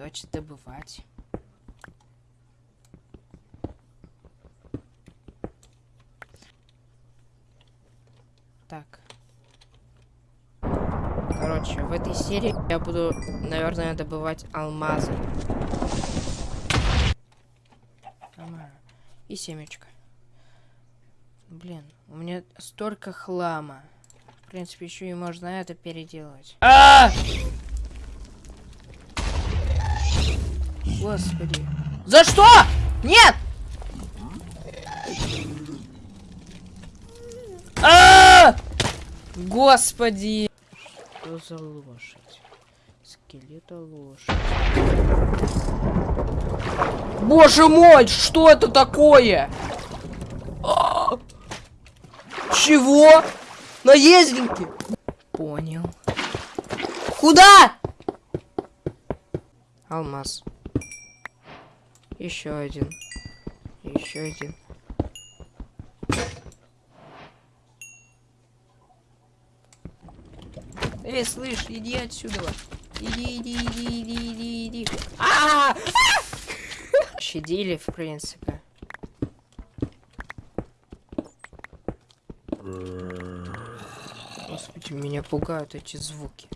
Давайте добывать. Так. Короче, в этой серии я буду, наверное, добывать алмазы. И семечко. Блин, у меня столько хлама. В принципе, еще и можно это переделать. А! -а, -а! Господи. За что? Нет! А! -а, -а! Господи! Что за лошадь? Скелета лошадь. Боже мой, что это такое? А -а -а! Чего? Наездники? Понял. Куда? Алмаз. Еще один. Еще один. Эй, слышь, иди отсюда. Иди, иди, иди, иди, иди, иди. А! -а, -а! Щадили, в принципе. Господи, меня пугают эти звуки.